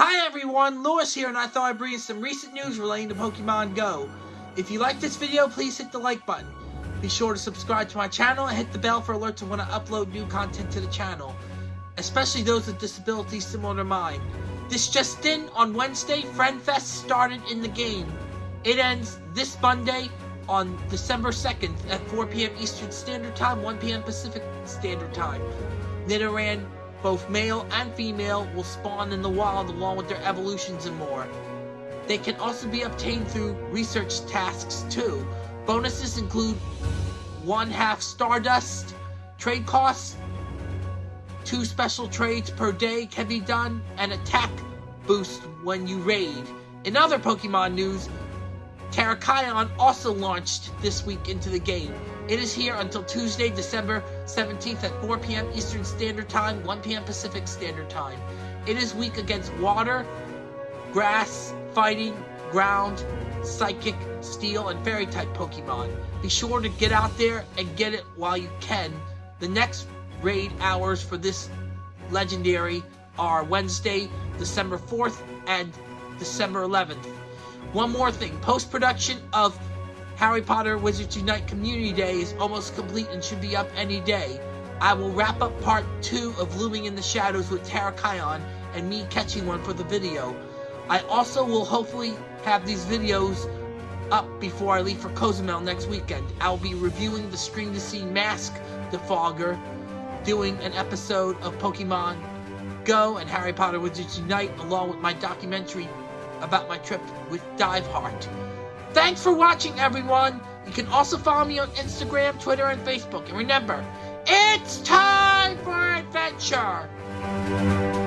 Hi everyone, Lewis here, and I thought I'd bring you some recent news relating to Pokemon Go. If you like this video, please hit the like button. Be sure to subscribe to my channel and hit the bell for alerts when I upload new content to the channel, especially those with disabilities similar to mine. This just in, on Wednesday, FriendFest started in the game. It ends this Monday on December 2nd at 4 p.m. Eastern Standard Time, 1 p.m. Pacific Standard Time. Nidoran both male and female will spawn in the wild along with their evolutions and more. They can also be obtained through research tasks too. Bonuses include one half Stardust, trade costs, two special trades per day can be done, and attack boost when you raid. In other Pokemon news, Terrakion also launched this week into the game. It is here until Tuesday, December 17th at 4 p.m. Eastern Standard Time, 1 p.m. Pacific Standard Time. It is weak against water, grass, fighting, ground, psychic, steel, and fairy type Pokemon. Be sure to get out there and get it while you can. The next raid hours for this legendary are Wednesday, December 4th and December 11th. One more thing, post-production of Harry Potter Wizards Unite Community Day is almost complete and should be up any day. I will wrap up part 2 of Looming in the Shadows with Terrakion and me catching one for the video. I also will hopefully have these videos up before I leave for Cozumel next weekend. I'll be reviewing the Stream2Sea Mask Defogger, doing an episode of Pokemon Go and Harry Potter Wizards Unite along with my documentary about my trip with Diveheart. Thanks for watching, everyone! You can also follow me on Instagram, Twitter, and Facebook. And remember, it's time for adventure!